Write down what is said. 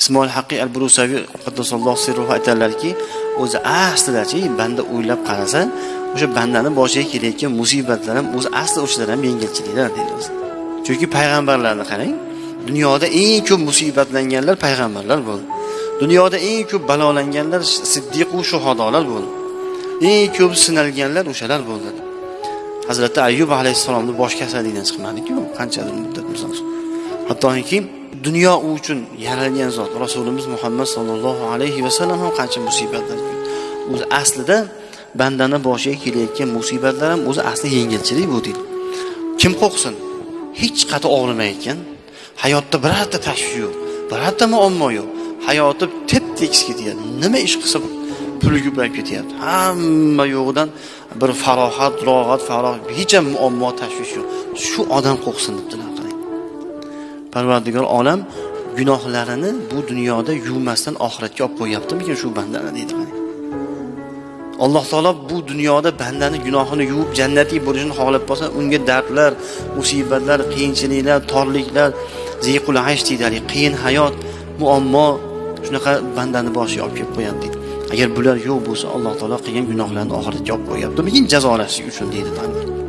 ismoil haqiy al burusaviy qaddasallohu sirruhu aytadilarki o'zi aslidachi banda o'ylab qarasa o'sha bandani boshiga kelayotgan musibatlar ham o'zi asli o'shalar ham yengilchiliklar deydi o'zi. Chunki payg'ambarlarni qarang dunyoda eng ko'p musibatlanganlar payg'ambarlar bo'ldi. Dunyoda eng ko'p balolanganlar siddiqu shuhodolar bo'ldi. Eng ko'p sinalganlar o'shalar bo'ldi. Hazrati ayyub alayhissalomni bosh kasallikdan chiqmadiku qanchadir muddat misol hattoki dunyo u uchun yaralgan zot. Rasulimiz muhammad sollallohu alayhi vasallam ham qancha musibatlar o'zi aslida bandani boshiga kelayotgan musibatlar ham o'zi asli yengilchilik bu deydi. Kim qo'rqsin? Hech qati og'rimayotgan. Hayotda birorta tashvish yo'q birorta muammo yo'q. Hayoti tep tekis ketyapti. Nima ish qilsa puli ko'payib ketyapti. Hamma yo'g'idan bir farohat rohat faroh hech ham muammo tashvish yo'q. Shu odam qo'rqsin debdilar. Parvardigor olam gunohlarini bu dunyoda yuvmasdan oxiratga olib qo'yyaptimikan shu bandani deydi qarang alloh taolo bu dunyoda bandani gunohini yuvib jannatiy bo'lishini xohlab qolsa unga dardlar musibatlar qiyinchiliklar torliklar ziqul aysh deydi haligi qiyin hayot muammo shunaqa bandani boshiga olib kelib qo'yadi deydi. Agar bular yo'q bo'lsa alloh taolo qilgan gunohlarni oxiratga olib qo'yyaptimikin jazolashlik uchun deydi